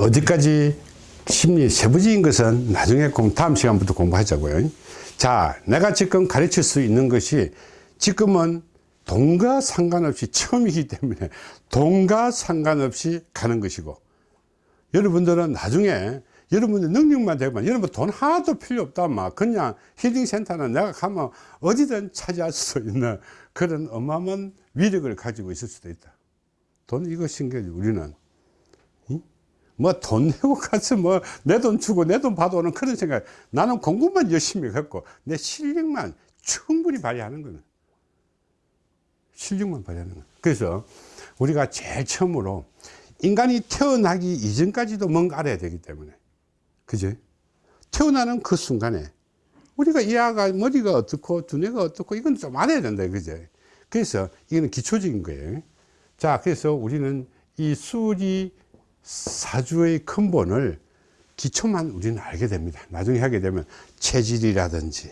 자 어디까지 심리 세부적인 것은 나중에 공 다음 시간부터 공부하자고요. 자 내가 지금 가르칠 수 있는 것이 지금은 돈과 상관없이 처음이기 때문에 돈과 상관없이 가는 것이고 여러분들은 나중에 여러분들 능력만 되면 여러분 돈 하나도 필요 없다 막 그냥 힐링센터는 내가 가면 어디든 차지할 수 있는 그런 어마어마한 위력을 가지고 있을 수도 있다. 돈 이거 신기하지 우리는 뭐 돈 내고 가서 뭐 내 돈 주고 내 돈 받아오는 그런 생각. 나는 공부만 열심히 했고 내 실력만 충분히 발휘하는 거는. 실력만 발휘하는 거 그래서 우리가 제일 처음으로 인간이 태어나기 이전까지도 뭔가 알아야 되기 때문에. 그죠 태어나는 그 순간에 우리가 이 아가 머리가 어떻고 두뇌가 어떻고 이건 좀 알아야 된다 그죠 그래서 이거는 기초적인 거예요. 자 그래서 우리는 이 수리 사주의 근본을 기초만 우리는 알게 됩니다. 나중에 하게 되면 체질이라든지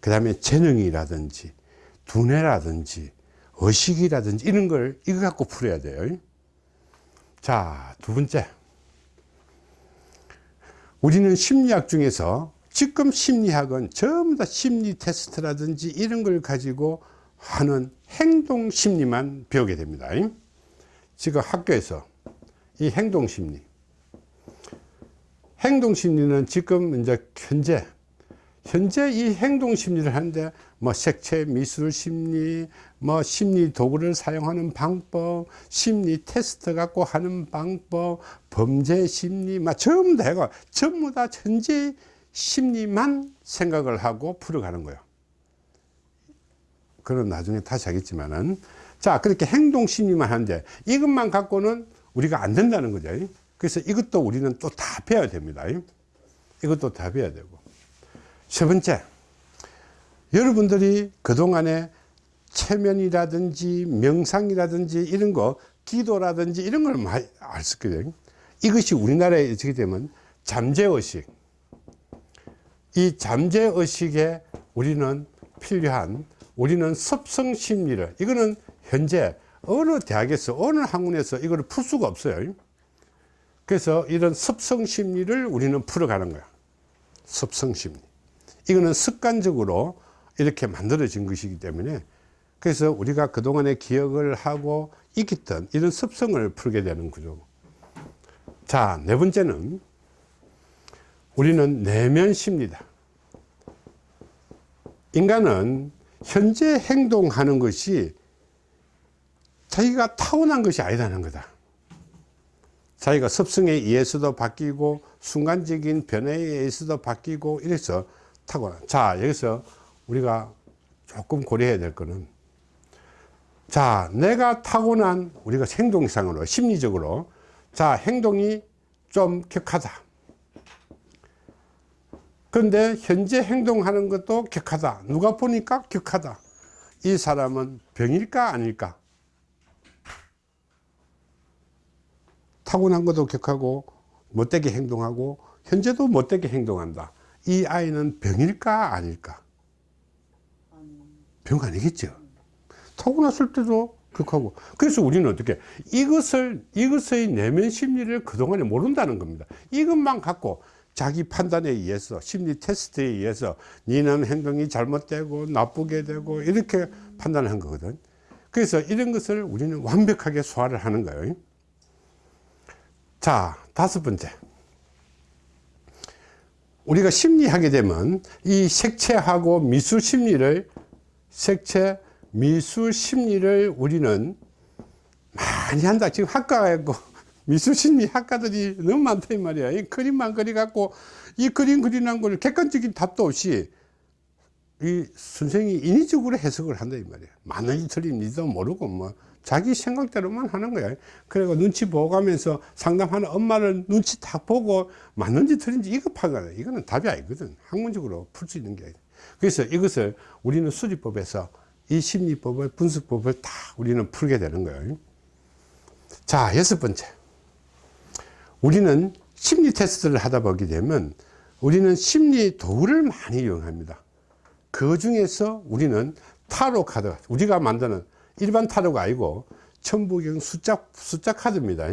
그 다음에 재능이라든지 두뇌라든지 의식이라든지 이런 걸 이거 갖고 풀어야 돼요. 자 두 번째. 우리는 심리학 중에서 지금 심리학은 전부 다 심리 테스트라든지 이런 걸 가지고 하는 행동 심리만 배우게 됩니다. 지금 학교에서 이 행동 심리. 행동 심리는 지금 이제 현재 현재 이 행동 심리를 하는데 뭐 색채 미술 심리 뭐 심리 도구를 사용하는 방법 심리 테스트 갖고 하는 방법 범죄 심리 막 전부 다 해가 전부 다 현재 심리만 생각을 하고 풀어가는 거예요. 그건 나중에 다시 하겠지만은. 자 그렇게 행동 심리만 하는데 이것만 갖고는 우리가 안 된다는 거죠. 그래서 이것도 우리는 또 다 배워야 됩니다. 이것도 다 배워야 되고. 세 번째 여러분들이 그동안에 체면이라든지 명상이라든지 이런 거 기도라든지 이런 걸 많이 알수 거예요. 이것이 우리나라에 어떻게 되면 잠재의식. 이 잠재의식에 우리는 필요한 우리는 습성심리를 이거는 현재 어느 대학에서 어느 학문에서 이걸 풀 수가 없어요. 그래서 이런 습성심리를 우리는 풀어가는 거야. 습성심리. 이거는 습관적으로 이렇게 만들어진 것이기 때문에 그래서 우리가 그동안에 기억을 하고 익혔던 이런 습성을 풀게 되는 구조 자네 번째는 우리는 내면 심리다. 인간은 현재 행동하는 것이 자기가 타고난 것이 아니다는 거다. 자기가 습성에 의해서도 바뀌고 순간적인 변화에 의해서도 바뀌고 이래서 타고난 자 여기서 우리가 조금 고려해야 될 거는 자 내가 타고난 우리가 행동상으로 심리적으로 자 행동이 좀 격하다. 그런데 현재 행동하는 것도 격하다. 누가 보니까 격하다. 이 사람은 병일까 아닐까 타고난 것도 격하고 못되게 행동하고 현재도 못되게 행동한다. 이 아이는 병일까 아닐까? 병 아니겠죠. 타고났을 때도 극하고. 그래서 우리는 어떻게 이것을 이것의 내면 심리를 그동안에 모른다는 겁니다. 이것만 갖고 자기 판단에 의해서 심리 테스트에 의해서 니는 행동이 잘못되고 나쁘게 되고 이렇게 판단을 한 거거든. 그래서 이런 것을 우리는 완벽하게 소화를 하는 거예요 자 다섯 번째. 우리가 심리하게 되면 이 색채하고 미술 심리를 색채 미술 심리를 우리는 많이 한다. 지금 학과에 미술 심리 학과들이 너무 많다 이 말이야. 이 그림만 그리 갖고 이 그림 그리는 걸 객관적인 답도 없이 이 선생이 인위적으로 해석을 한다 이 말이야. 맞는지 틀린지도 모르고 뭐 자기 생각대로만 하는 거야. 그리고 눈치 보고 가면서 상담하는 엄마를 눈치 딱 보고 맞는지 틀린지 이거 파가 이거는 답이 아니거든. 학문적으로 풀 수 있는 게 아니야. 그래서 이것을 우리는 수리법에서 이 심리법을 분석법을 다 우리는 풀게 되는 거예요 자 여섯 번째. 우리는 심리 테스트를 하다 보게 되면 우리는 심리 도구를 많이 이용합니다. 그 중에서 우리는 타로 카드 우리가 만드는 일반 타로가 아니고 천부경 숫자, 숫자 카드입니다.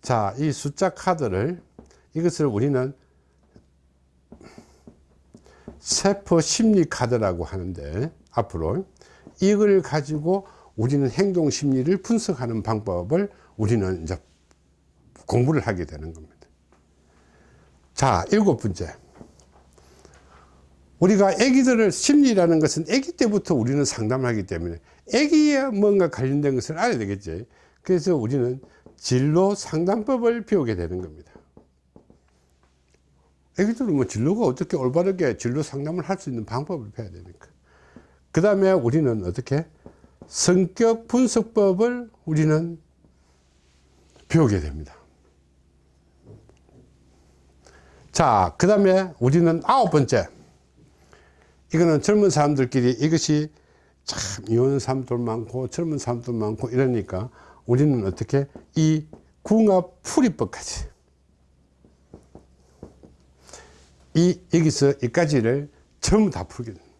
자, 이 숫자 카드를 이것을 우리는 세포 심리 카드라고 하는데 앞으로 이걸 가지고 우리는 행동 심리를 분석하는 방법을 우리는 이제 공부를 하게 되는 겁니다. 자, 일곱 번째. 우리가 아기들을 심리라는 것은 아기 때부터 우리는 상담을 하기 때문에 아기에 뭔가 관련된 것을 알아야 되겠지. 그래서 우리는 진로 상담법을 배우게 되는 겁니다. 애기들은 뭐 진로가 어떻게 올바르게 진로 상담을 할 수 있는 방법을 배워야 되니까. 그 다음에 우리는 어떻게 성격 분석법을 우리는 배우게 됩니다. 자, 그 다음에 우리는 아홉 번째. 이거는 젊은 사람들끼리 이것이 참 이혼 사람도 많고 젊은 사람도 많고 이러니까 우리는 어떻게 이 궁합 풀이법까지 이 여기서 이까지를 전부 다 풀게 됩니다.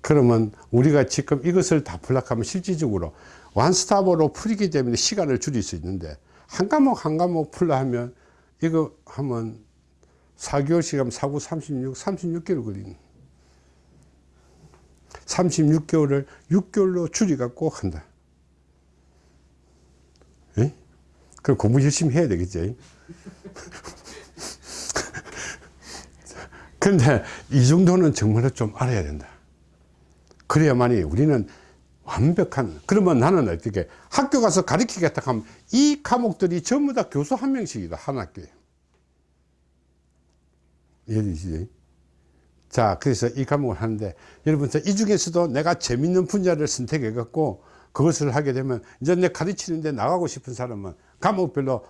그러면 우리가 지금 이것을 다 풀락하면 실질적으로 완스탑으로 풀이기 때문에 시간을 줄일 수 있는데 한 과목 한 과목 풀라 하면 이거 하면 4개월씩 하면 4구 36, 36개월 걸리는 36개월을 6개월로 줄여갖고 한다. 에? 그럼 공부 열심히 해야 되겠지. 근데 이 정도는 정말로 좀 알아야 된다. 그래야만이 우리는 완벽한, 그러면 나는 어떻게 학교 가서 가르치겠다 하면 이 과목들이 전부 다 교수 한 명씩이다. 한 학교에. 이해되시지? 자, 그래서 이 과목을 하는데, 여러분, 이 중에서도 내가 재밌는 분야를 선택해 갖고 그것을 하게 되면, 이제 내 가르치는데 나가고 싶은 사람은 과목별로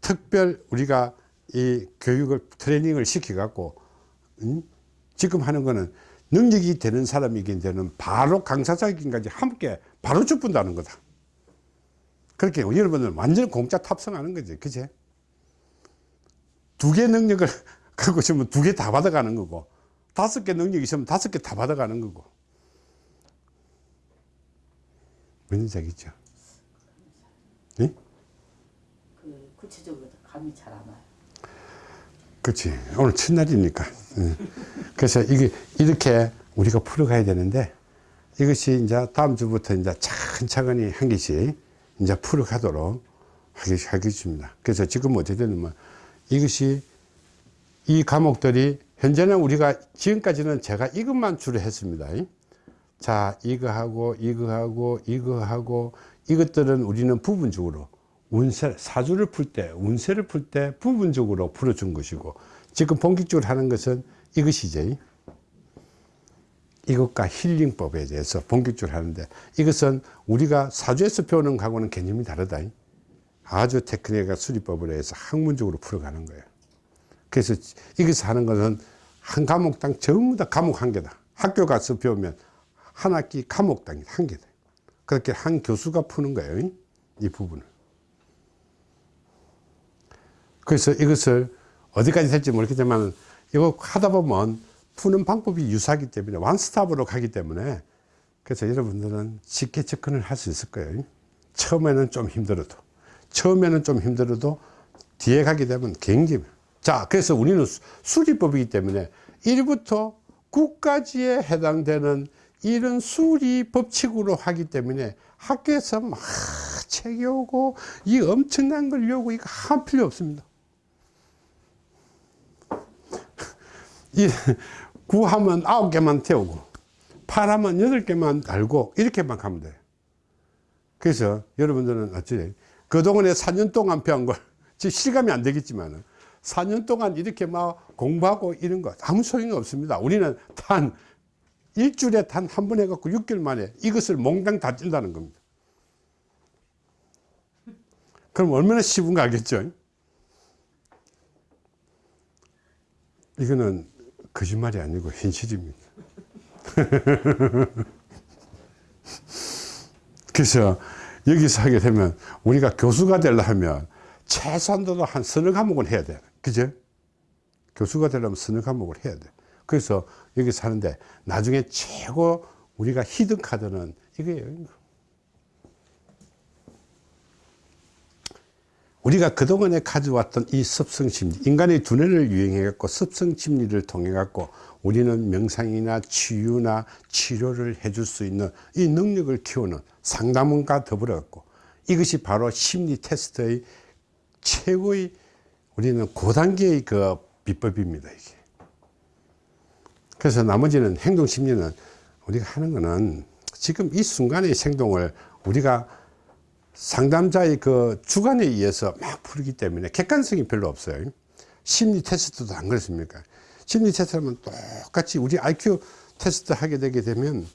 특별 우리가 이 교육을, 트레이닝을 시켜 갖고, 음? 지금 하는 거는 능력이 되는 사람이긴 되는 바로 강사자기까지 함께 바로 죽분다는 거다. 그렇게 여러분은 완전 공짜 탑승하는 거지. 그제? 두 개 능력을 갖고 있으면 두개 다 받아가는 거고, 다섯 개 능력이 있으면 다섯 개 다 받아가는 거고. 뭔지 알겠죠? 예? 그 구체적으로 감이 잘 안 와요. 그렇지. 오늘 첫날이니까. 예. 그래서 이게 이렇게 우리가 풀어가야 되는데 이것이 이제 다음 주부터 이제 차근차근히 한 개씩 이제 풀어가도록 하겠습니다. 그래서 지금 어떻게 되냐면 이것이 이 과목들이 현재는 우리가 지금까지는 제가 이것만 주로 했습니다. 자, 이거 하고, 이거 하고, 이거 하고, 이것들은 우리는 부분적으로 운세, 사주를 풀 때, 운세를 풀 때 부분적으로 풀어준 것이고, 지금 본격적으로 하는 것은 이것이죠. 이것과 힐링법에 대해서 본격적으로 하는데, 이것은 우리가 사주에서 배우는 거하고는 개념이 다르다. 아주 테크닉과 수리법을 해서 학문적으로 풀어가는 거예요. 그래서 이것을 하는 것은 한 과목당 전부 다 과목 한 개다. 학교 가서 배우면 한 학기 과목당 한 개다. 그렇게 한 교수가 푸는 거예요. 이 부분을. 그래서 이것을 어디까지 될지 모르겠지만 이거 하다 보면 푸는 방법이 유사하기 때문에 원스톱으로 가기 때문에 그래서 여러분들은 쉽게 접근을 할 수 있을 거예요. 처음에는 좀 힘들어도 처음에는 좀 힘들어도 뒤에 가게 되면 굉장히 자 그래서 우리는 수리법이기 때문에 1부터 9까지에 해당되는 이런 수리 법칙으로 하기 때문에 학교에서 막 책이 오고 이 엄청난 걸 요구 이거 한 필요 없습니다. 이 구하면 아홉 개만 태우고 팔하면 여덟 개만 달고 이렇게만 가면 돼요. 그래서 여러분들은 어찌 그동안에 4년 동안 배운 걸 실감이 안 되겠지만 4년 동안 이렇게 막 공부하고 이런 거 아무 소용이 없습니다. 우리는 단 일주일에 단 한 번 해갖고 6개월 만에 이것을 몽땅 다 찐다는 겁니다. 그럼 얼마나 쉬운가 알겠죠? 이거는 거짓말이 아니고 현실입니다. 그래서 여기서 하게 되면 우리가 교수가 되려 하면 최소한도도 한 서너 과목은 해야 돼. 그죠? 교수가 되려면 서너 과목을 해야 돼. 그래서 여기서 하는데 나중에 최고 우리가 히든 카드는 이거예요. 우리가 그동안에 가져왔던 이 습성심리, 인간의 두뇌를 유행해 갖고 습성심리를 통해 갖고 우리는 명상이나 치유나 치료를 해줄 수 있는 이 능력을 키우는 상담원과 더불어 갖고 이것이 바로 심리 테스트의 최고의 우리는 고단계의 그 비법입니다, 이게. 그래서 나머지는 행동 심리는 우리가 하는 거는 지금 이 순간의 행동을 우리가 상담자의 그 주관에 의해서 막 풀기 때문에 객관성이 별로 없어요. 심리 테스트도 안 그렇습니까? 심리 테스트하면 똑같이 우리 IQ 테스트 하게 되게 되면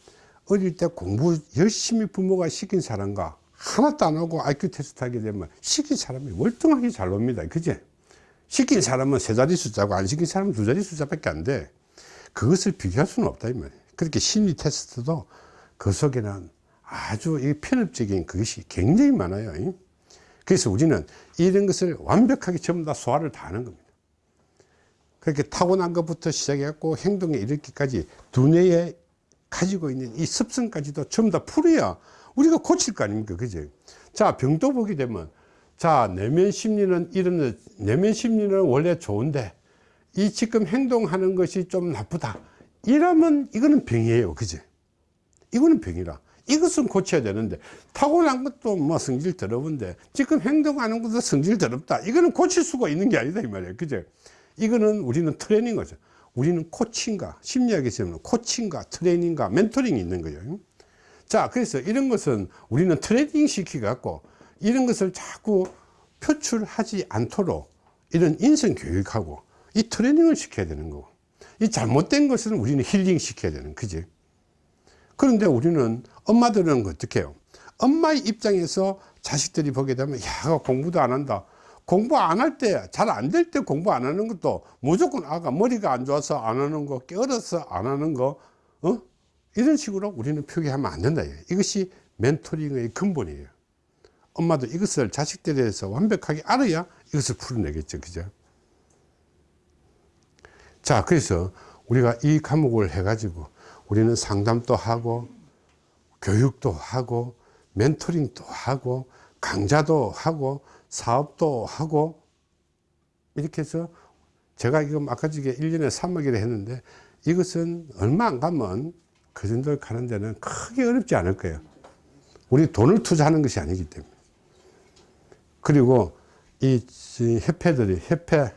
어릴 때 공부 열심히 부모가 시킨 사람과 하나도 안 하고 IQ 테스트 하게 되면 시킨 사람이 월등하게 잘 나옵니다. 그제? 시킨 사람은 세 자리 숫자고 안 시킨 사람은 두 자리 숫자밖에 안 돼. 그것을 비교할 수는 없다 이 말이에요. 그렇게 심리 테스트도 그 속에는 아주 이 편협적인 그것이 굉장히 많아요. 그래서 우리는 이런 것을 완벽하게 전부 다 소화를 다 하는 겁니다. 그렇게 타고난 것부터 시작해갖고 행동에 이르기까지 두뇌에 가지고 있는 이 습성까지도 전부 다 풀어야 우리가 고칠 거 아닙니까? 그죠? 자, 병도 보게 되면 자, 내면 심리는 이런, 내면 심리는 원래 좋은데 이 지금 행동하는 것이 좀 나쁘다. 이러면 이거는 병이에요. 그죠? 이거는 병이라. 이것은 고쳐야 되는데 타고난 것도 뭐 성질 더러운데 지금 행동하는 것도 성질 더럽다. 이거는 고칠 수가 있는 게 아니다 이 말이에요. 그죠? 이거는 우리는 트레이닝 거죠. 우리는 코칭과 심리학에서 는 코칭과 트레이닝과 멘토링이 있는 거예요. 자, 그래서 이런 것은 우리는 트레이닝 시키 갖고 이런 것을 자꾸 표출하지 않도록 이런 인성 교육하고 이 트레이닝을 시켜야 되는 거고 이 잘못된 것은 우리는 힐링 시켜야 되는 그지? 그런데 우리는 엄마들은 어떻게 해요? 엄마의 입장에서 자식들이 보게 되면 야 공부도 안 한다. 공부 안 할 때 잘 안 될 때 공부 안 하는 것도 무조건 아가 머리가 안 좋아서 안 하는 거 깨어서 안 하는 거 어? 이런 식으로 우리는 표기하면 안 된다. 이것이 멘토링의 근본이에요 엄마도 이것을 자식들에 대해서 완벽하게 알아야 이것을 풀어내겠죠. 그죠? 자 그래서 우리가 이 과목을 해 가지고 우리는 상담도 하고 교육도 하고 멘토링도 하고 강좌도 하고 사업도 하고 이렇게 해서 제가 지금 아까 저게 1년에 3억이라 했는데 이것은 얼마 안 가면 그 정도 가는 데는 크게 어렵지 않을 거예요. 우리 돈을 투자하는 것이 아니기 때문에 그리고 이 협회들이 협회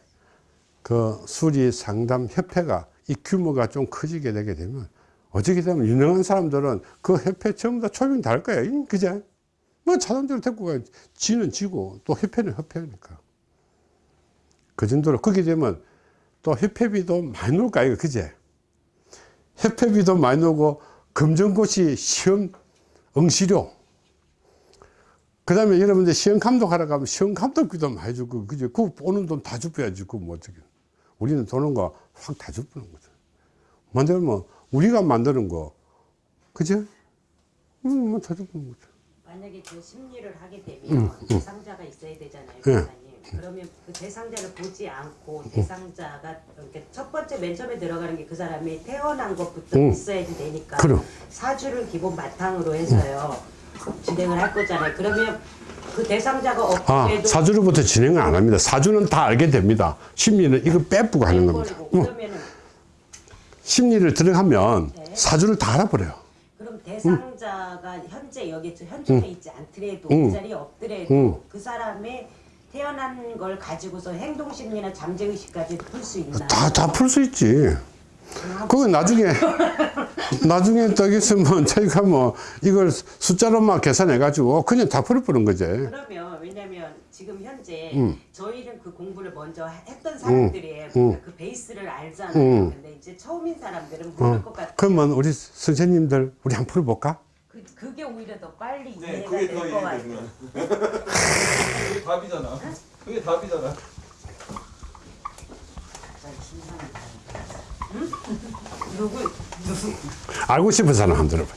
그 수리 상담 협회가 이 규모가 좀 커지게 되게 되면 어떻게 되면 유능한 사람들은 그 협회 다 초빙 다 할 거예요. 그제? 뭐 사람들을 데리고 가 지는 지고 또 협회는 협회니까. 그 정도로 그게 되면 또 협회비도 많이 놀 거예요. 그제? 협회비도 많이 놀고 검정고시 시험 응시료 그 다음에 여러분들 시험 감독하러 가면 시험 감독비도 많이 주고 그제 그 보는 돈다 주어야지 그뭐 어떻게 우리는 도는 거 확다 주는 거죠 만들면 우리가 만드는 거 그죠? 음, 뭐다 주는 거죠 만약에 그 심리를 하게 되면 대상자가 있어야 되잖아요, 예. 그러면 그 대상자를 보지 않고 대상자가 이렇게 첫 번째 맨 처음에 들어가는 게 그 사람이 태어난 것부터 응. 있어야지 되니까 그럼. 사주를 기본 바탕으로 해서요 진행을 할 거잖아요. 그러면 그 대상자가 아 없게도 사주로부터 진행을 안 합니다 사주는 다 알게 됩니다 심리는 이거 빼쁘고 하는 겁니다 응. 그러면은 심리를 들어가면 네. 사주를 다 알아버려요 그럼 대상자가 현재 여기 현존에 있지 않더라도 응. 그 자리에 없더라도 응. 그 사람의 태어난 걸 가지고서 행동 심리나 잠재 의식까지 풀 수 있나? 다 다 풀 수 있지 그건 나중에 나중에 딱 있으면 저희가 뭐 이걸 숫자로만 계산해 가지고 그냥 다 풀어버린 거지 그러면 왜냐면 지금 현재 음. 저희는 그 공부를 먼저 했던 사람들이에요. 음. 그 베이스를 알잖아요. 음. 근데 이제 처음인 사람들은 모를 어, 것 같아요. 그러면 우리 선생님들 우리 한번 풀어볼까? 그, 그게 오히려 더 빨리 네, 이해가 그게 될더것 같아요. 그게 답이잖아. 그게 답이잖아. 알고 싶은 사람 한번 들어봐.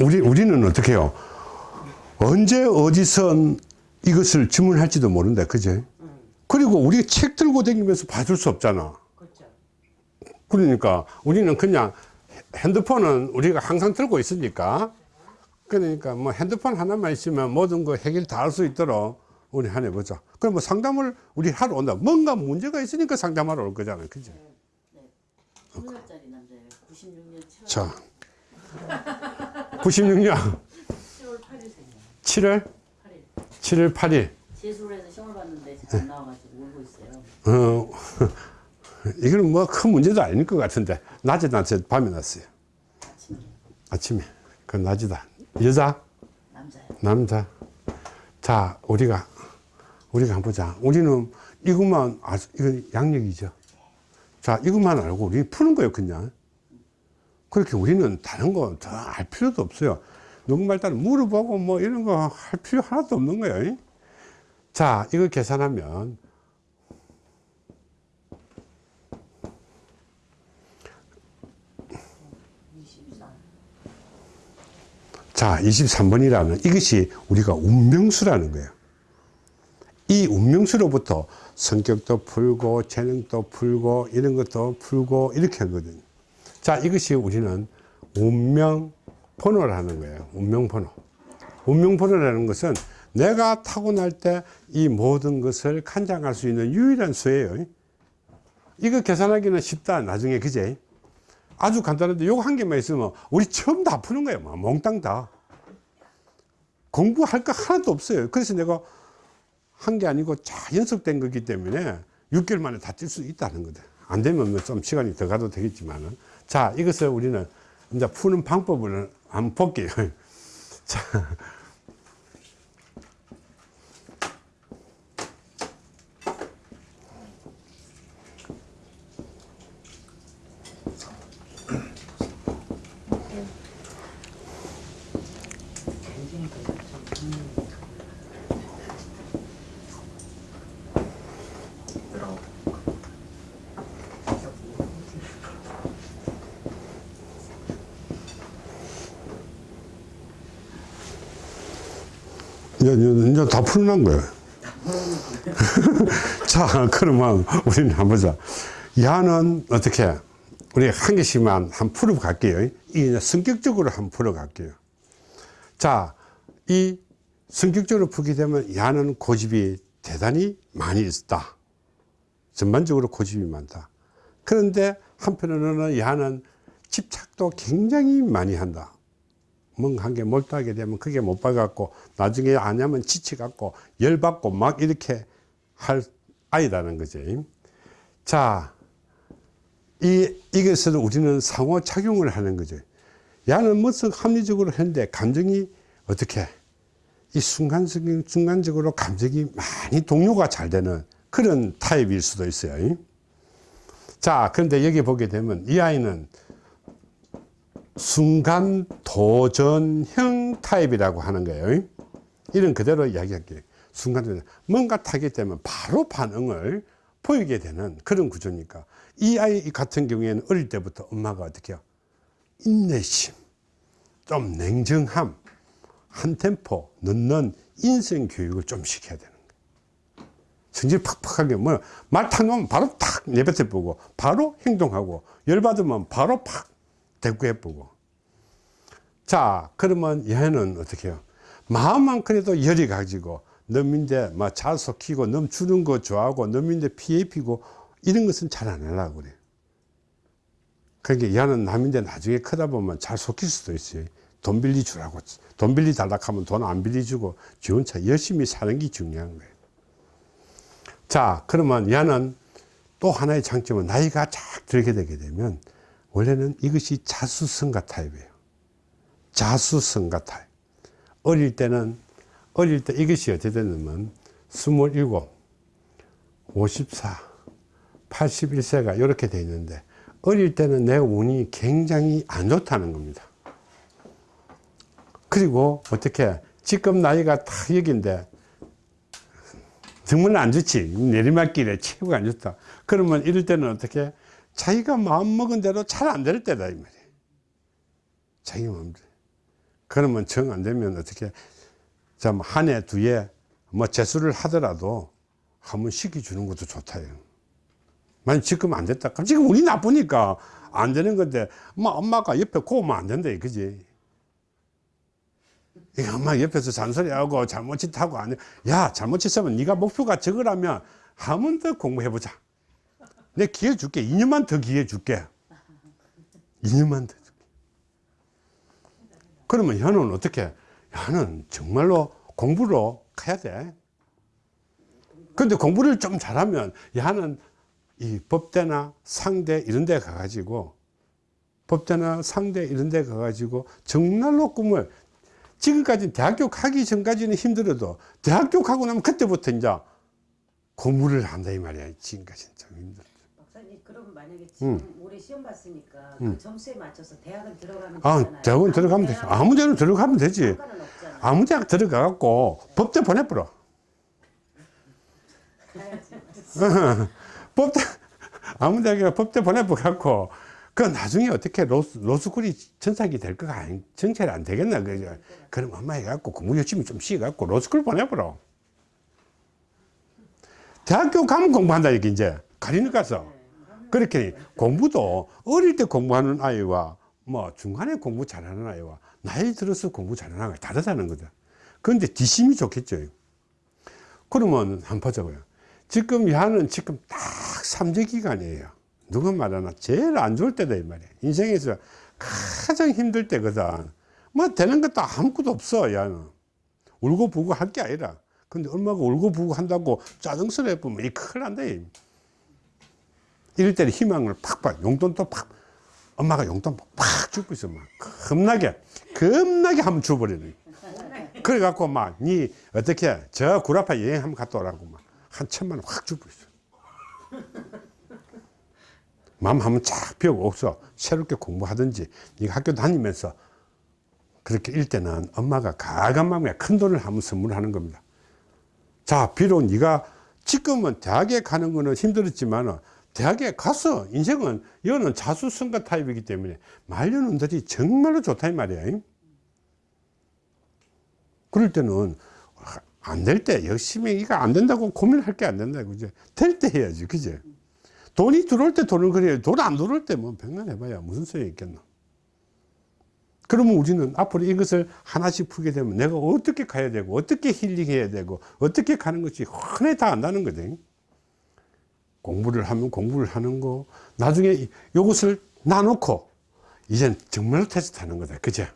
우리, 우리는 어떻게 해요? 언제 어디서 이것을 주문할지도 모른다. 그제? 그리고 우리 책 들고 다니면서 봐줄 수 없잖아. 그러니까 우리는 그냥 핸드폰은 우리가 항상 들고 있으니까 그러니까 뭐 핸드폰 하나만 있으면 모든 거 해결 다 할 수 있도록 우리 한해 보자. 그럼 뭐 상담을 우리 하러 온다. 뭔가 문제가 있으니까 상담하러 올 거잖아요. 그죠? 스무 살짜리 남자예요. 96년 7월 자. 96년 7월 8일생이에요. 7월 8일. 7월 8일. 재수를 시험을 봤는데 잘안 나와가지고 울고 있어요. 어, 이거는 뭐 큰 문제도 아닐 것 같은데. 낮에 났어요? 밤에 났어요? 아침에 아침에. 그건 낮이다. 여자? 남자예요. 남자. 자, 우리가, 우리가 한번 보자. 우리는 이것만, 아, 이건 양력이죠. 자, 이것만 알고 우리 푸는 거예요, 그냥. 그렇게 우리는 다른 거 더 알 필요도 없어요. 누군가 일단 물어보고 뭐 이런 거 할 필요 하나도 없는 거예요. 자, 이거 계산하면 자, 23번이라는 이것이 우리가 운명수라는 거예요. 이 운명수로부터 성격도 풀고 재능도 풀고 이런 것도 풀고 이렇게 하거든요. 자, 이것이 우리는 운명 번호라는 거예요. 운명 번호. 운명 번호라는 것은 내가 타고날 때 이 모든 것을 간장할 수 있는 유일한 수예요. 이거 계산하기는 쉽다. 나중에 그제? 아주 간단한데 요거 한 개만 있으면 우리 처음 다 푸는 거예요. 막 몽땅 다. 공부할 거 하나도 없어요. 그래서 내가 한 게 아니고 잘 연습된 거기 때문에 6개월 만에 다 뛸 수 있다는 거다. 안 되면 뭐좀 시간이 더 가도 되겠지만은. 자, 이것을 우리는 이제 푸는 방법을 한번 볼게요. 자. 이제, 이제, 다 풀어난 거예요. 자, 그러면 우리는 한번 보자. 야는 어떻게, 우리 한 개씩만 한번 풀어 갈게요. 이 성격적으로 한번 풀어 갈게요. 자, 이 성격적으로 풀게 되면 야는 고집이 대단히 많이 있다. 전반적으로 고집이 많다. 그런데 한편으로는 야는 집착도 굉장히 많이 한다. 뭔가 한게 몰두하게 되면 그게 못 봐갖고 나중에 안 하면 지쳐갖고 열받고 막 이렇게 할 아이다는 거지. 자, 이, 이것을 우리는 상호 작용을 하는 거죠. 야는 무슨 합리적으로 했는데 감정이 어떻게 이 순간적인, 순간적으로 감정이 많이 동요가 잘 되는 그런 타입일 수도 있어요. 자, 그런데 여기 보게 되면 이 아이는 순간 도전형 타입이라고 하는 거예요. 이런 그대로 이야기할게요. 순간 도전. 뭔가 타게 되면 바로 반응을 보이게 되는 그런 구조니까. 이 아이 같은 경우에는 어릴 때부터 엄마가 어떻게 해요? 인내심, 좀 냉정함, 한 템포 넣는 인생 교육을 좀 시켜야 되는 거예요. 성질 팍팍하게 뭐 말탁 놓으면 바로 탁 내뱉어 보고 바로 행동하고 열받으면 바로 팍 대꾸해 보고. 자 그러면 얘는 어떻게 해요? 마음만 그래도 열이 가지고 넘인데 막잘 속히고 넘 주는 거 좋아하고 넘인데 피해 피고 이런 것은 잘 안 하려고 그래요. 그러니까 얘는 남인데 나중에 크다 보면 잘 속힐 수도 있어요. 돈 빌리 주라고 돈 빌리 달라 하면 돈 안 빌리 주고 지 혼자 열심히 사는 게 중요한 거예요. 자 그러면 얘는 또 하나의 장점은 나이가 쫙 들게 되게 되면 원래는 이것이 자수성가 타입이에요. 자수성가 타입. 어릴 때는, 어릴 때 이것이 어떻게 되냐면, 27, 54, 81세가 이렇게 돼 있는데, 어릴 때는 내 운이 굉장히 안 좋다는 겁니다. 그리고 어떻게, 지금 나이가 딱 여기인데, 정말 안 좋지. 내리막길에 최고가 안 좋다. 그러면 이럴 때는 어떻게, 자기가 마음 먹은 대로 잘 안 될 때다 이 말이에요. 자기 마음대로. 그러면 정 안 되면 어떻게 한 해 두해 뭐 재수를 하더라도 한번 시켜주는 것도 좋다요. 만약 지금 안 됐다. 그럼 지금 운이 나쁘니까 안 되는 건데 뭐 엄마가 옆에 고우면 안 된다 그지? 이거 엄마 옆에서 잔소리하고 잘못 짓하고 안 해. 야 잘못 짓으면 네가 목표가 저거라면 한 번 더 공부해보자 내 기회 줄게. 2년만 더 기회 줄게. 2년만 더 줄게. 그러면 현은 어떻게? 현은 정말로 공부로 가야 돼. 근데 공부를 좀 잘하면 야는 이 법대나 상대 이런 데 가가지고 법대나 상대 이런 데 가가지고 정말로 꿈을 지금까지 대학교 가기 전까지는 힘들어도 대학교 가고 나면 그때부터 이제 공부를 한다 이 말이야. 지금까지는 좀 힘들어 만약에 지금 올해 시험 봤으니까 그 점수에 맞춰서 대학은 들어가면 아 되잖아요. 대학원 들어가면 되지. 아무 데나 들어가면 되지. 아무 대학 들어가 갖고 법대 보내버려. 법대 아무 대학에 법대 보내버려 갖고 그 나중에 어떻게 로스, 로스쿨이 전착이 될 거가 아니 정체를 안 되겠나? 그죠 그럼 엄마 해갖고 공부 열심히 좀 시갖고 로스쿨 보내버려. 대학교 가면 공부한다 이게 이제. 가리는 가서 그렇게 공부도 어릴 때 공부하는 아이와 뭐 중간에 공부 잘하는 아이와 나이 들어서 공부 잘하는 아이가 다르다는 거다 그런데 뒷심이 좋겠죠. 그러면 한번 보자고요. 지금 야는 지금 딱 삼재 기간이에요. 누가 말하나 제일 안 좋을 때다 이 말이야 인생에서 가장 힘들 때거든 뭐 되는 것도 아무것도 없어 야는 울고 부고 할 게 아니라. 근데 엄마가 울고 부고 한다고 짜증스러워 보면 이 큰일 난다 이. 이럴 때는 희망을 팍팍 용돈도 팍. 엄마가 용돈 팍 주고 있어. 막 겁나게. 겁나게 한번 줘버리는 그래 갖고 막 니 어떻게 저 구라파 여행 한번 갔다 오라고 막 한 천만 원 확 주고 있어. 마음 한번 쫙 비우고 없어 새롭게 공부하든지 네가 학교 다니면서 그렇게 일 때는 엄마가 가감 마음에 큰 돈을 한번 선물하는 겁니다. 자 비록 네가 지금은 대학에 가는 거는 힘들었지만 대학에 가서 인생은 이거는 자수성가 타입이기 때문에 말려놓은들이 정말로 좋다 이 말이야. 그럴 때는 안 될 때 열심히 이거 안 된다고 고민할 게 안 된다. 그죠? 될 때 해야지. 그죠? 돈이 들어올 때 돈을 그래야 돈 안 들어올 때 뭐 백날 해봐야 무슨 소용이 있겠노? 그러면 우리는 앞으로 이것을 하나씩 풀게 되면 내가 어떻게 가야 되고 어떻게 힐링해야 되고 어떻게 가는 것이 흔히 다 안다는 거든 공부를 하면 공부를 하는 거. 나중에 이- 이것을 나놓고 이젠 정말로 테스트 하는 거다. 그죠?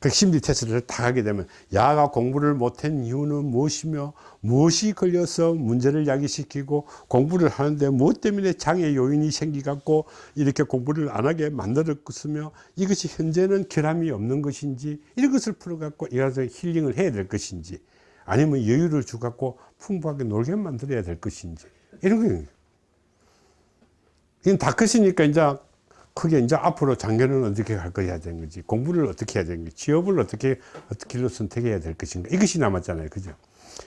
그 심리 테스트를 다 하게 되면 야가 공부를 못한 이유는 무엇이며 무엇이 걸려서 문제를 야기시키고 공부를 하는데 무엇 때문에 장애 요인이 생기갖고 이렇게 공부를 안 하게 만들었으며 이것이 현재는 결함이 없는 것인지 이것을 풀어갖고 이라서 힐링을 해야 될 것인지 아니면 여유를 주갖고 풍부하게 놀게 만들어야 될 것인지 이런 거예요. 이건 다 컸으니까 이제 크게 이제 앞으로 장년은 어떻게 갈 거야 되는 거지. 공부를 어떻게 해야 되는 거지. 취업을 어떻게 어떻게 길로 선택해야 될 것인가. 이것이 남았잖아요. 그죠?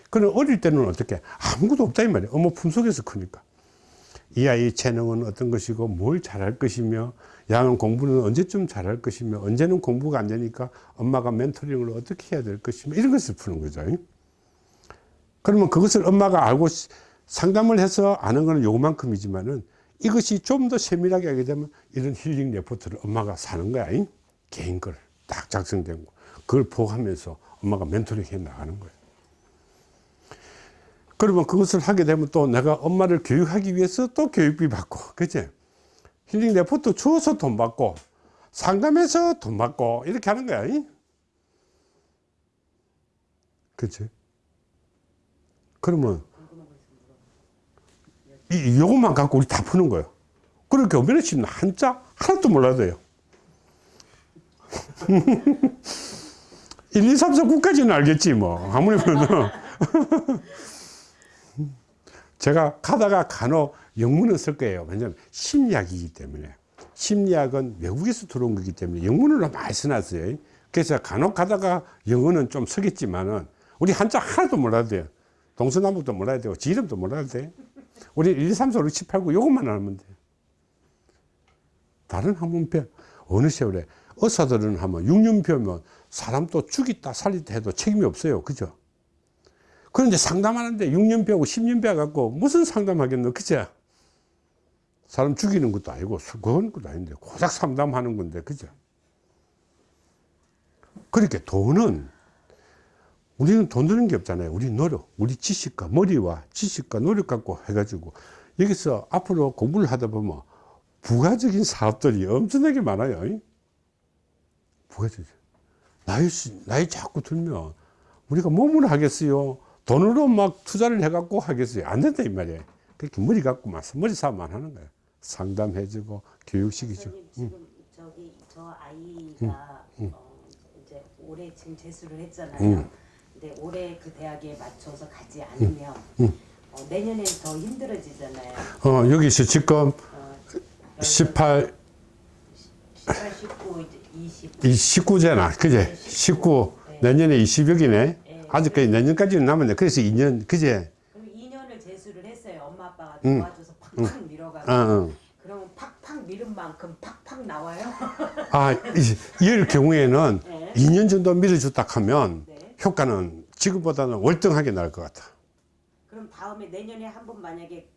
그럼 어릴 때는 어떻게 아무것도 없다 이 말이에요. 어머 품속에서 크니까. 이 아이의 재능은 어떤 것이고 뭘 잘할 것이며 양은 공부는 언제쯤 잘할 것이며 언제는 공부가 안 되니까 엄마가 멘토링을 어떻게 해야 될 것이며 이런 것을 푸는 거죠. 그러면 그것을 엄마가 알고 상담을 해서 아는 거는 요만큼이지만은 이것이 좀 더 세밀하게 하게 되면 이런 힐링 레포트를 엄마가 사는 거야. 잉? 개인 걸딱 작성된 거. 그걸 보고하면서 엄마가 멘토링 해 나가는 거예요. 그러면 그것을 하게 되면 또 내가 엄마를 교육하기 위해서 또 교육비 받고, 그치? 힐링 레포트 주어서 돈 받고, 상담해서 돈 받고, 이렇게 하는 거야. 잉? 그치? 그러면 이, 요것만 갖고 우리 다 푸는 거예요. 그리고 교면에 치면 한자 하나도 몰라도 돼요. 1, 2, 3, 4, 9까지는 알겠지, 뭐. 아무리 그래도. 제가 가다가 간혹 영문을 쓸 거예요. 왜냐하면 심리학이기 때문에. 심리학은 외국에서 들어온 거기 때문에 영문으로 많이 써놨어요. 그래서 간혹 가다가 영어는 좀 쓰겠지만은 우리 한자 하나도 몰라도 돼요. 동서남북도 몰라야 되고, 지 이름도 몰라도 돼. 우리 1, 2, 3, 4, 5, 6, 7, 8, 9 요것만 알면 돼. 다른 학문표 어느 세월에 의사들은 하면 6년표면 사람 또 죽이다 살리다 해도 책임이 없어요. 그죠? 그런데 상담하는데 6년표하고 10년표 갖고 무슨 상담하겠노? 그죠? 사람 죽이는 것도 아니고 수고하는 것도 아닌데 고작 상담하는 건데 그죠? 그렇게 돈은 우리는 돈 드는 게 없잖아요. 우리 노력, 우리 지식과 머리와 지식과 노력 갖고 해가지고 여기서 앞으로 공부를 하다 보면 부가적인 사업들이 엄청나게 많아요. 부가적인. 나이, 시- 나이 자꾸 들면 우리가 몸으로 하겠어요. 돈으로 막 투자를 해갖고 하겠어요. 안 된다, 이 말이에요. 그렇게 머리 갖고 막 머리 사업만 하는 거예요. 상담해주고 교육시키죠. 지금 저기 저 아이가 어, 이제 올해 지금 재수를 했잖아요. 음. 근데 올해 그 대학에 맞춰서 가지 않으면 어, 내년엔 더 힘들어지잖아요. 어, 여기서 지금 어, 18, 18, 19, 이제 20. 이 19잖아. 그제? 19. 내년에 20여기네. 아직까지 내년까지는 남았네. 그래서 2년, 그제? 그럼 2년을 재수를 했어요. 엄마 아빠가 음. 도와줘서 팍팍 밀어가지고. 어, 어. 그러면 팍팍 밀은 만큼 팍팍 나와요. 아, 이- 이럴 경우에는 네. 2년 정도 밀어줬다 하면 네. 효과는 지금보다는 월등하게 나을 것 같아. 그럼 다음에 내년에 한 번 만약에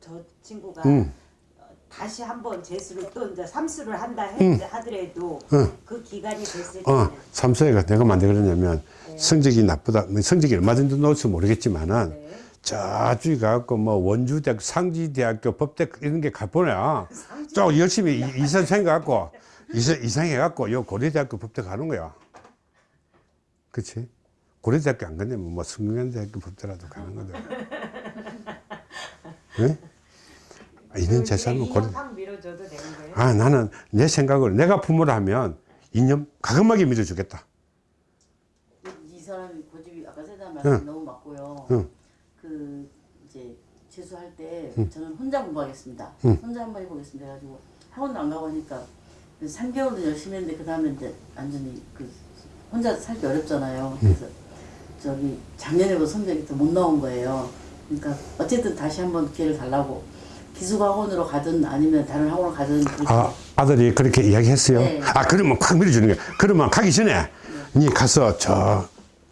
저 친구가 음. 어, 다시 한번 재수를 또 이제 삼수를 한다 해, 음. 하더라도 응. 그 기간이 됐을 때는 어, 삼수회가 내가 만데 그러냐면 성적이 나쁘다, 뭐 성적이 얼마든지 놓을지 모르겠지만은 네. 저쪽에 가갖고 뭐 원주대학, 상지대학교, 법대 이런 게 가보냐. 좀 열심히 이- 이선 생겨갖고 이선 이상해갖고 요 고려대학교 법대 가는 거야. 그치? 고려대학교 안 가냐면 뭐 성균관대학교 법대라도 가는 거다. 네? 아, 2년 재수하면 고려. 2년 팍 밀어줘도 되는 거예요? 아, 나는 내 생각으로 내가 부모를 하면 2년 가끔하게 밀어주겠다. 이, 이 사람이 고집이 아까 세다 말씀 응. 너무 맞고요. 응. 그 이제 재수할 때 저는 혼자 공부하겠습니다. 응. 혼자 한번 해보겠습니다. 해가지고 학원도 안 가고 하니까 3개월도 열심히 했는데 그 다음에 이제 완전히 그 혼자 살기 어렵잖아요. 그래서 저기 작년에도 성적이 더못 나온 거예요. 그러니까 어쨌든 다시 한번 기회를 달라고 기숙학원으로 가든 아니면 다른 학원을 가든 아, 아들이 그렇게 이야기했어요. 네. 아, 그러면 콱 밀어주는 거야. 그러면 가기 전에 니 가서 저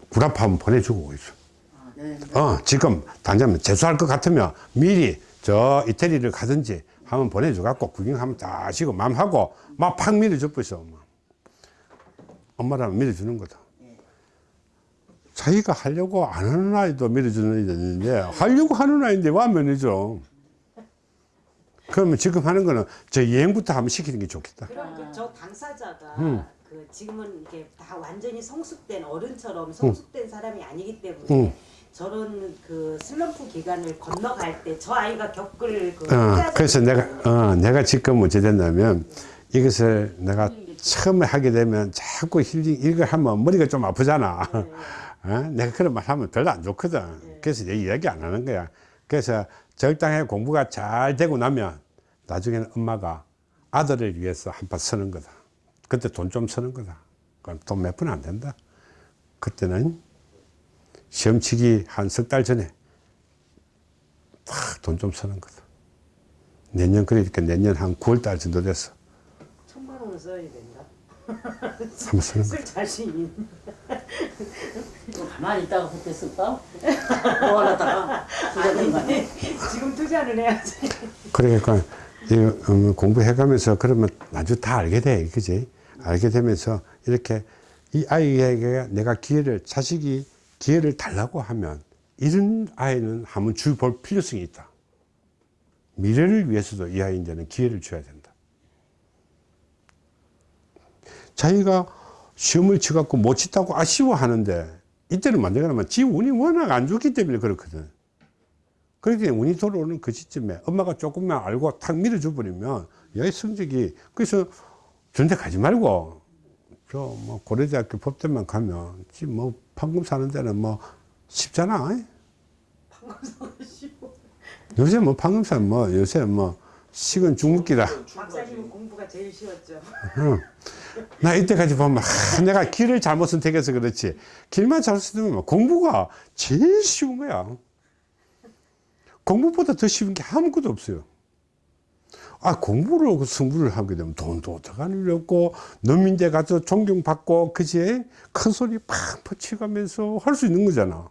구라파 한번 보내주고 있어. 아, 네. 어, 지금 당장 재수할 것 같으면 미리 저 이태리를 가든지 한번 보내줘갖고 구경 한번 다 하시고 맘하고 막 팍 밀어줘 버렸어. 엄마. 엄마라면 밀어주는 거다. 자기가 하려고 안 하는 아이도 밀어주는 아이도 있는데 하려고 하는 아이인데 와 면이죠. 그러면 지금 하는 거는 저 여행부터 한번 시키는 게 좋겠다. 그럼 그저 당사자가 음. 그 지금은 이게 다 완전히 성숙된 어른처럼 성숙된 사람이 아니기 때문에 음. 저런 그 슬럼프 기간을 건너갈 때 저 아이가 겪을 그 어, 그래서 내가, 어, 내가 지금 어찌 됐냐면 이것을 내가 처음에 하게 되면 자꾸 힐링, 이걸 하면 머리가 좀 아프잖아. 어? 내가 그런 말 하면 별로 안 좋거든. 그래서 내 이야기 안 하는 거야. 그래서 적당히 공부가 잘 되고 나면 나중에는 엄마가 아들을 위해서 한판 쓰는 거다. 그때 돈 좀 쓰는 거다. 그럼 돈 몇 푼 안 된다. 그때는 시험 치기 한 석 달 전에 돈좀 쓰는 거다. 내년 그러니까 내년 한 9월 달 정도 됐어. 천만 원을 써야 된다. 한번 쓰는 거. 쓸 자신이 또 가만히 있다가 그때 쓸까? 뭐 하다가 부자된 거 아니야? 지금 투자는 해야지. 그러니까 이 음, 공부해가면서 그러면 나중에 다 알게 돼, 그지? 알게 되면서 이렇게 이 아이에게 내가 기회를 자식이 기회를 달라고 하면 이런 아이는 한번 주볼 필요성이 있다. 미래를 위해서도 이 아이한테는 기회를 줘야 된다. 자기가 시험을 치갖고 못 치다고 아쉬워하는데 이때는 만들어가면 지 운이 워낙 안 좋기 때문에 그렇거든. 그렇게 운이 돌아오는 그 시점에 엄마가 조금만 알고 탁 밀어줘 버리면 여기 성적이 그래서 전대 가지 말고 저 뭐 고려대학교 법대만 가면 지금 뭐 판금 사는 데는 뭐 쉽잖아. 요새 뭐 판금 사는 뭐 요새 뭐 식은 중국기라. 박사님은 공부가 제일 쉬웠죠. 나 이때까지 보면 하, 내가 길을 잘못 선택해서 그렇지. 길만 잘 선택하면 공부가 제일 쉬운 거야. 공부보다 더 쉬운 게 아무것도 없어요. 아 공부를 그 승부를 하게 되면 돈도 어떡하니 없고农민대 가서 존경받고 그지? 큰 소리 팍 퍼치가면서 할 수 있는 거잖아.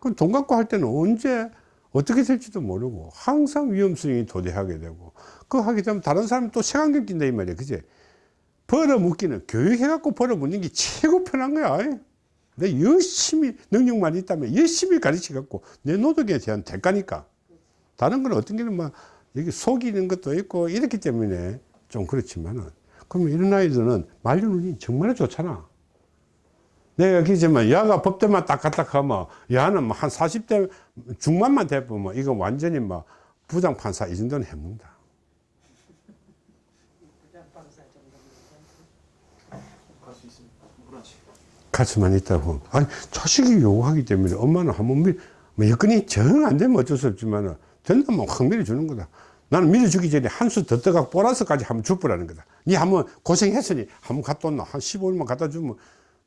그럼 돈 갖고 할 때는 언제 어떻게 될지도 모르고 항상 위험성이 도대하게 되고 그거 하게 되면 다른 사람이 또 색안경 낀다 이 말이야. 그지 벌어묻기는 교육해갖고 벌어묻는 게 최고 편한 거야. 내 열심히 능력만 있다면 열심히 가르쳐 갖고 내 노력에 대한 대가니까. 다른 건 어떤 게는 막 여기 속이는 것도 있고 이렇기 때문에 좀 그렇지만은. 그러면 이런 아이들은 말려눈이 정말 좋잖아. 내가 그지만 야가 법대만 딱딱딱 하면 야는 뭐 한 40대 중반만 돼보면 이거 완전히 막 부장판사 이 정도는 해먹는다 갈 수 있습니다. 물어지. 가수만 있다고. 아니, 자식이 요구하기 때문에 엄마는 한번 밀, 뭐 여건이 정 안 되면 어쩔 수 없지만, 된다면 확 밀어주는 거다. 나는 밀어주기 전에 한 수 더 떠가 보라스까지 한번 줘보라는 거다. 니 한번 고생했으니 한번 갖다 온나. 한 15일만 갖다 주면,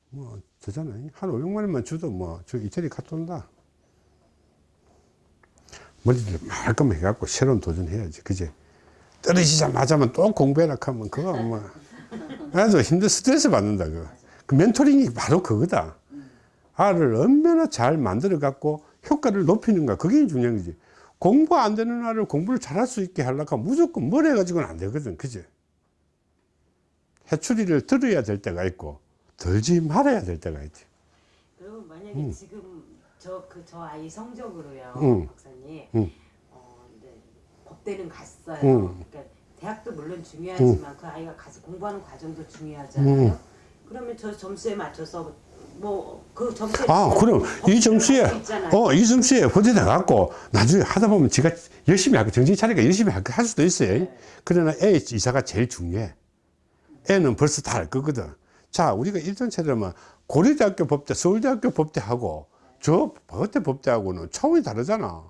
뭐, 되잖아. 한 500만 원만 줘도 뭐, 저 이태리 갖다 온다. 머리를 말끔 해갖고 새로운 도전해야지. 그제? 떨어지자마자만 또 공부해라 하면 그거 뭐, 아주 힘들 스트레스 받는다, 그거. 그 멘토링이 바로 그거다. 알을 얼마나 잘 만들어 갖고 효과를 높이는가. 그게 중요한 거지. 공부 안 되는 알을 공부를 잘할 수 있게 하려고 무조건 뭘 해가지고는 안 되거든. 그지? 해추리를 들어야 될 때가 있고, 들지 말아야 될 때가 있지. 그리고 만약에 지금 저 그 저 아이 성적으로요, 응. 박사님. 응. 어, 네, 법대는 갔어요. 응. 그러니까 대학도 물론 중요하지만 그 아이가 가서 공부하는 과정도 중요하잖아요. 그러면 저 점수에 맞춰서 뭐 그 점수에 아, 그럼 이 점수에, 할수 있잖아요. 어, 이 점수에 버텨 나갖고 나중에 하다 보면 지가 열심히 하고 정신 차리니까 열심히 할할 수도 있어요. 그러나 애 이사가 제일 중요해. 애는 벌써 다 알 거거든. 자, 우리가 일전 차려면 고려대학교 법대, 서울대학교 법대하고 저 법대 법대하고는 차원이 다르잖아.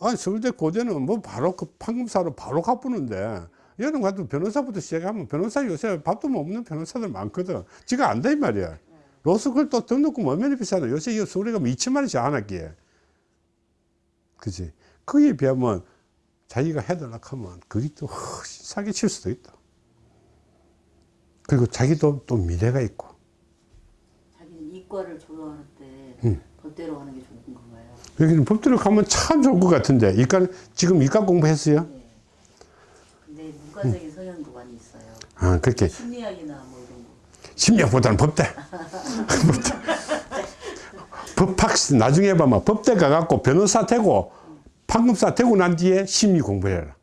아니, 서울대 고대는 뭐 바로 그 판검사로 바로 갚는데 얘는 가도 변호사부터 시작하면 변호사 요새 밥도 못 먹는 변호사들 많거든. 지가 안다 이 말이야. 로스쿨 또 등록금 뭐 얼마나 비싸나. 요새 이 서울에 가면 2천만 원씩 안 할게. 그지? 그에 비하면 자기가 해달라 하면 그게 또 훨씬 사기칠 수도 있다. 그리고 자기도 또 미래가 있고. 자기는 이과를 졸업할 때 음. 법대로 가는 게 좋은 건가요? 여기는 법대로 가면 참 좋을 것 같은데. 이과, 지금 이과 공부했어요? 네. 문과적인 성향도 많이 있어요. 아, 그렇게. 심리학이나 뭐 이런 거. 심리학보다는 법대. 법대. 법학, 나중에 봐봐. 법대 가갖고 변호사 되고, 판검사 되고 난 뒤에 심리 공부해라.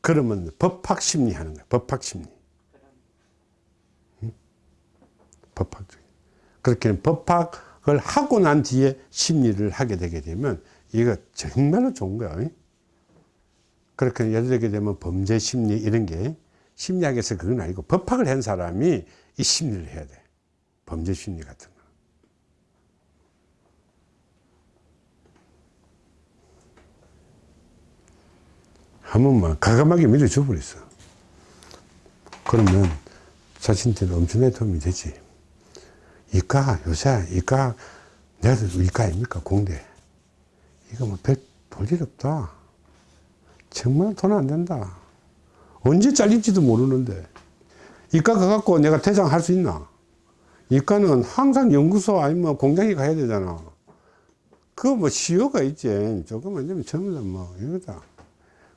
그러면 법학 심리 하는 거야. 법학 심리. 응? 법학적. 그렇게 법학을 하고 난 뒤에 심리를 하게 되게 되면 이거 정말로 좋은 거야. 응? 그렇게 예를 들게 되면 범죄 심리 이런 게 심리학에서 그건 아니고 법학을 한 사람이 이 심리를 해야 돼. 범죄 심리 같은 거. 한 번만 가감하게 밀어줘 버렸어. 그러면 자신한테는 엄청나게 도움이 되지. 이과, 요새 이과, 내가 이과 아닙니까? 공대. 이거 뭐 별 볼일 없다. 정말 돈 안 된다. 언제 잘릴지도 모르는데. 이과 가갖고 내가 대장 할 수 있나? 이과는 항상 연구소 아니면 공장에 가야 되잖아. 그거 뭐 시효가 있지. 조금만 되면 전부 다뭐 이거다.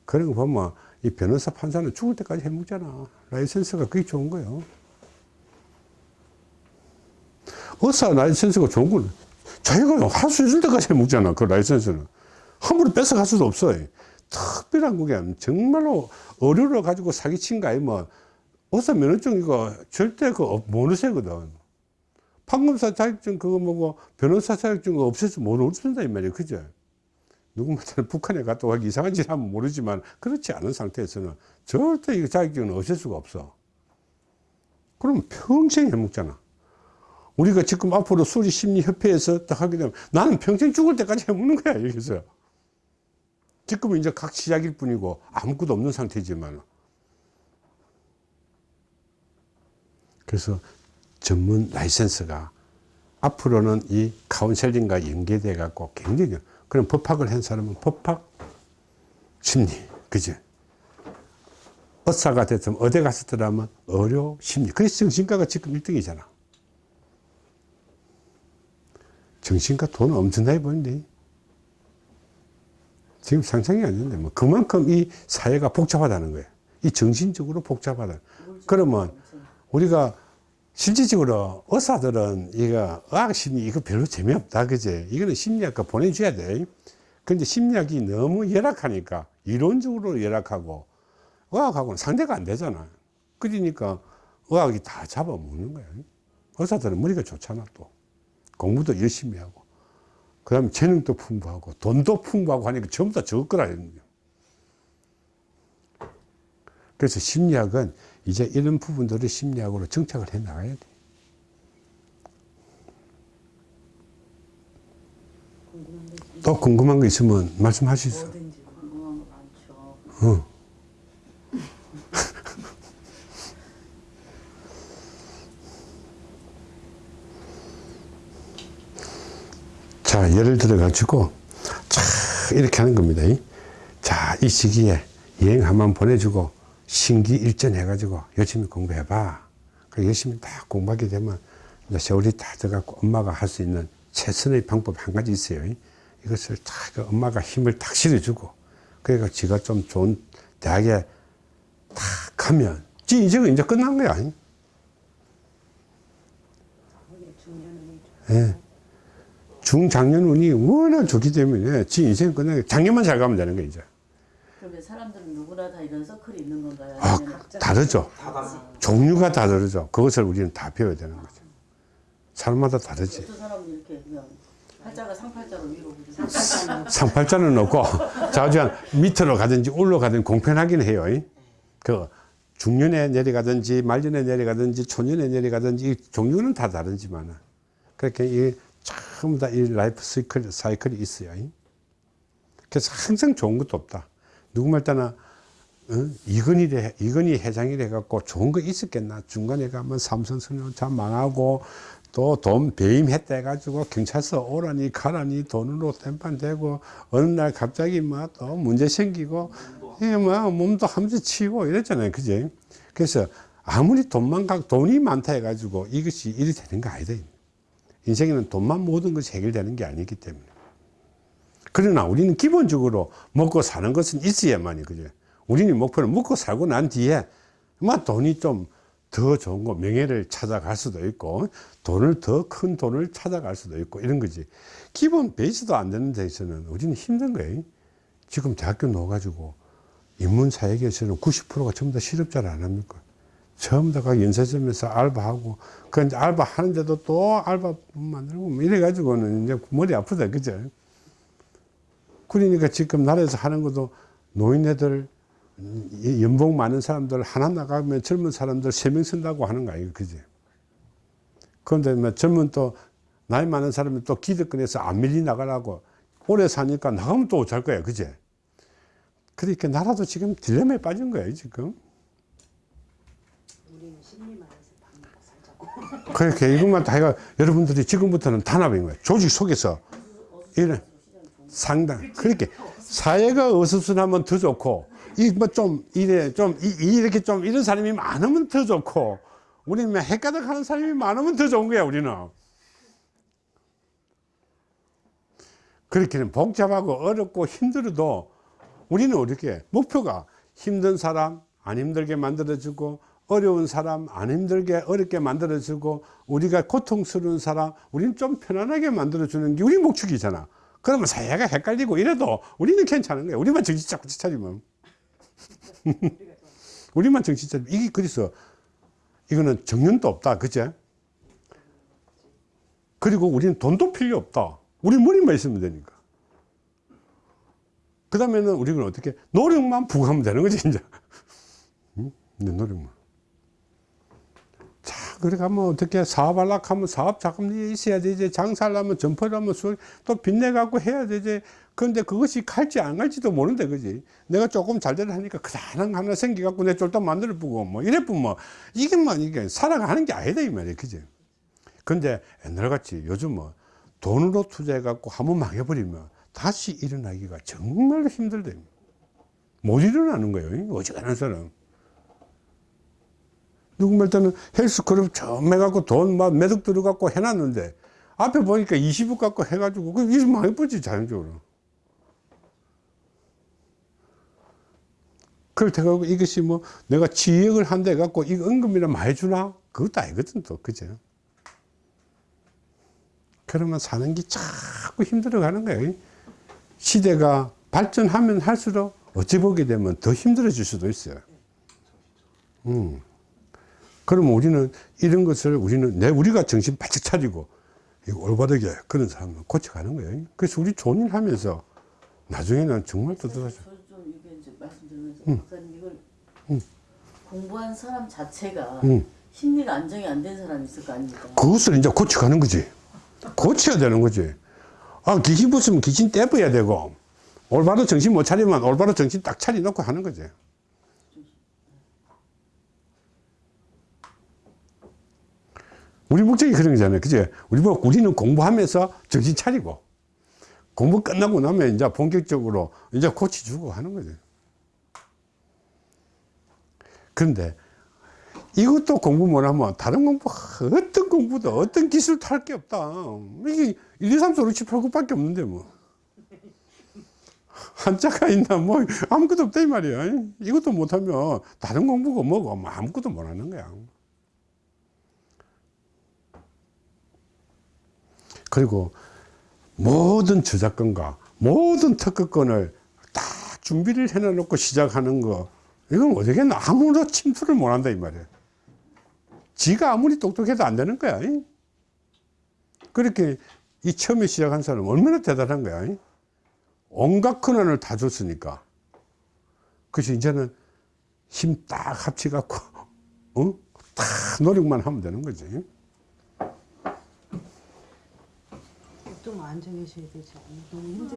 그런 거 보면 이 변호사 판사는 죽을 때까지 해먹잖아. 라이센스가 그게 좋은 거예요. 의사 라이센스가 좋은 거는 자기가 할 수 있을 때까지 해먹잖아. 그 라이센스는. 함부로 뺏어갈 수도 없어. 특별한 그게 정말로 의료를 가지고 사기친 거 아니면 의사 면허증 이거 절대 그 못 없애거든. 판검사 자격증 그거 뭐고 변호사 자격증 못 없앤다 이 말이야. 그죠? 누구한테는 북한에 갔다 가기 이상한 짓 하면 모르지만 그렇지 않은 상태에서는 절대 이 자격증은 없앨 수가 없어. 그럼 평생 해먹잖아. 우리가 지금 앞으로 수리심리협회에서 딱 하게 되면 나는 평생 죽을 때까지 해먹는 거야, 여기서. 지금은 이제 각 시작일 뿐이고 아무것도 없는 상태지만. 그래서 전문 라이센스가 앞으로는 이 카운셀링과 연계돼 갖고 굉장히 그럼 법학을 한 사람은 법학 심리 그죠 의사가 됐으면 어디 갔었더라면 의료 심리. 그래서 정신과가 지금 1등이잖아. 정신과 돈은 엄청나게 버는데 지금 상상이 안 되는데 뭐 그만큼 이 사회가 복잡하다는 거예요. 이 정신적으로 복잡하다. 그러면 우리가 실질적으로 의사들은 이거 의학 심리 이거 별로 재미없다 그제? 이거는 심리학과 보내줘야 돼. 근데 심리학이 너무 열악하니까 이론적으로 열악하고 의학하고는 상대가 안 되잖아. 그러니까 의학이 다 잡아먹는 거야. 의사들은 머리가 좋잖아 또. 공부도 열심히 하고 그 다음에 재능도 풍부하고 돈도 풍부하고 하니까 전부 다 적을 거라는 거야 그래서 심리학은 이제 이런 부분들을 심리학으로 정착을 해 나가야 돼. 또 궁금한 거 있으면 수 있어. 궁금한 거 많죠. 어. 자, 예를 들어 가지고, 자, 이렇게 하는 겁니다. 자, 이 시기에 여행 한번 보내주고, 신기 일전 해가지고, 열심히 공부해봐. 그 열심히 딱 공부하게 되면, 이제 세월이 다 돼갖고, 엄마가 할 수 있는 최선의 방법 한 가지 있어요. 이것을 딱, 그 엄마가 힘을 딱 실어주고, 그러니까 지가 좀 좋은 대학에 딱 가면, 지 인생은 이제 끝난 거야. 예. 중장년 운이 워낙 좋기 때문에 지 인생 끝나게 작년만 잘 가면 되는 거예요, 이제. 그러면 사람들은 누구나 다 이런 서클이 있는 건가요? 아, 다르죠. 종류가 다 다르죠. 그것을 우리는 다 배워야 되는 거죠. 사람마다 다르지. 어떤 사람은 이렇게 그냥 팔자가 상팔자로 위로 그리고 상팔자는 없고, 자주 밑으로 가든지 올라가든지 공평하긴 해요. 이. 그, 중년에 내려가든지, 말년에 내려가든지, 초년에 내려가든지, 이 종류는 다 다르지만은. 그렇게 이, 전부 다 이 라이프 사이클, 사이클이 있어요. 이. 그래서 항상 좋은 것도 없다. 누구말 따나, 어? 이건희, 이건희 회장이래 갖고 좋은 거 있었겠나. 중간에 가면 삼성선용차 망하고, 또 돈 배임했다 해가지고 경찰서 오라니 가라니 돈으로 땜판 되고 어느 날 갑자기 막 또 문제 생기고 예, 뭐 몸도 함수 치고 이랬잖아요 그지 그래서 아무리 돈만 가 돈이 많다 해가지고 이것이 일이 되는 거 아니다 인생에는 돈만 모든 것이 해결되는 게 아니기 때문에. 그러나 우리는 기본적으로 먹고 사는 것은 있어야만이 그죠. 우리는 목표는 먹고 살고 난 뒤에 막 돈이 좀 더 좋은 거 명예를 찾아갈 수도 있고 돈을 더 큰 돈을 찾아갈 수도 있고 이런 거지. 기본 베이스도 안 되는 데서는 우리는 힘든 거예요. 지금 대학교 나와가지고 인문사회계에서는 90%가 전부 다 실업자를 안 합니까? 전부 다가 연세점에서 알바하고 그 알바 하는데도 또 알바 만들고 뭐 이래가지고는 이제 머리 아프다 그죠? 그러니까 지금 나라에서 하는 것도 노인네들 이 연봉 많은 사람들 하나 나가면 젊은 사람들 세 명 쓴다고 하는 거 아니에요 그지? 그런데 뭐 젊은 또 나이 많은 사람이 또 기득권에서 안 밀리 나가라고 오래 사니까 나가면 또잘 거야 그지? 그러니까 나라도 지금 딜레마에 빠진 거예요 지금 우리는 심리만 해서 밥 먹고 살자고. 그러니까 이것만 다 해가 여러분들이 지금부터는 단합인 거예요. 조직 속에서. 이런 상당. 그렇게 사회가 어수선하면 더 좋고 이뭐좀 이래 좀 이- 이렇게 좀 이런 사람이 많으면 더 좋고 우리는 뭐 헷가닥 하는 사람이 많으면 더 좋은 거야 우리는. 그렇게는 복잡하고 어렵고 힘들어도 우리는 어떻게 목표가 힘든 사람 안 힘들게 만들어주고 어려운 사람 안 힘들게 어렵게 만들어주고 우리가 고통스러운 사람 우리는 좀 편안하게 만들어주는 게 우리 목적이잖아. 그러면 사회가 헷갈리고 이래도 우리는 괜찮은 거야. 우리만 정신 잡고 차리면. 우리만 정신 차리면. 이게 그래서 이거는 정년도 없다. 그제? 그리고 우리는 돈도 필요 없다. 우리 머리만 있으면 되니까. 그 다음에는 우리는 어떻게 노력만 부과하면 되는 거지 이제. 응? 이제 노력만 자 그래 가면 어떻게 사업하려고 하면 사업 자금이 있어야 되지 장사하려면 점포하려면 수- 또 빚내 갖고 해야 되지 그런데 그것이 갈지 안 갈지도 모르는데 그지? 내가 조금 잘 되려 하니까 그다란 거 하나 생겨 갖고 내 쫄딱 만들어 보고 뭐 이래 보면 이게 뭐 이게 살아가는 게 아니다 이 말이야 그지? 근데 옛날 같이 요즘 뭐 돈으로 투자해 갖고 한번 망해버리면 다시 일어나기가 정말 힘들대 못 일어나는 거예요. 어지간한 사람 누구말 때는 헬스클럽 처음 해갖고 돈 막 매덕 들어갖고 해놨는데 앞에 보니까 20억 갖고 해가지고 그일 망해버지 자연적으로. 그럴 때 갖고 이것이 뭐 내가 지역을 한대 갖고 이거 은금이나 많이 주나? 그것도 아니거든 또 그죠 그러면 사는 게 자꾸 힘들어 가는 거예요 시대가 발전하면 할수록 어찌 보게 되면 더 힘들어질 수도 있어요. 음. 그러면 우리는 이런 것을 우리는 내 우리가 정신 바짝 차리고 올바르게 그런 사람을 고쳐가는 거예요 그래서 우리 좋은 일 하면서 나중에는 정말 떳떳하죠 저는 좀 이게 이제 말씀드리면서 박사님 이걸 공부한 사람 자체가 음. 심리가 안정이 안 된 사람이 있을 거 아닙니까? 그것을 이제 고쳐가는 거지. 고쳐야 되는 거지. 아, 귀신 붙으면 귀신 떼버려야 되고, 올바로 정신 못 차리면 올바로 정신 딱 차려놓고 하는 거지. 우리 목적이 그런 거잖아요. 그지? 우리 뭐, 우리는 공부하면서 정신 차리고, 공부 끝나고 나면 이제 본격적으로 이제 고쳐주고 하는 거지. 그런데 이것도 공부 못하면 다른 공부 어떤 공부도 어떤 기술도 할 게 없다 이게 1, 2, 3, 4, 5, 6, 7, 8, 9밖에 없는데 뭐 한자가 있나 뭐 아무것도 없다 이 말이야 이것도 못하면 다른 공부가 뭐고 뭐 아무것도 못하는 거야 그리고 모든 저작권과 모든 특허권을 다 준비를 해놓고 시작하는 거 이건 어떻게나 아무도 침투를 못한다 이 말이야 지가 아무리 똑똑해도 안 되는 거야. 이? 그렇게 이 처음에 시작한 사람은 얼마나 대단한 거야. 이? 온갖 권한을 다 줬으니까. 그래서 이제는 힘 딱 합치갖고, 어? 다 노력만 하면 되는 거지. 좀 되지 않나? 너무 힘들